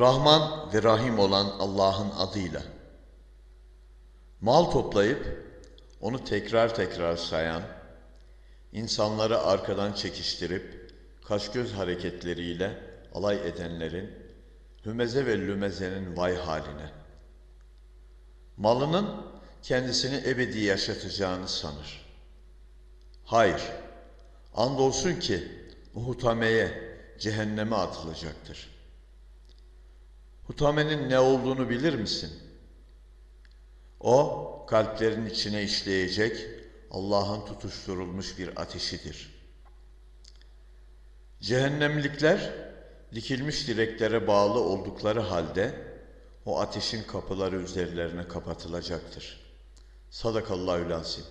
Rahman ve Rahim olan Allah'ın adıyla. Mal toplayıp onu tekrar tekrar sayan, insanları arkadan çekiştirip kaş göz hareketleriyle alay edenlerin, hümeze ve lümezenin vay haline. Malının kendisini ebedi yaşatacağını sanır. Hayır, andolsun ki Hutameye, cehenneme atılacaktır. Hutamenin ne olduğunu bilir misin? O, kalplerin içine işleyecek Allah'ın tutuşturulmuş bir ateşidir. Cehennemlikler, dikilmiş direklere bağlı oldukları halde, o ateşin kapıları üzerlerine kapatılacaktır. Sadakallahü lazim.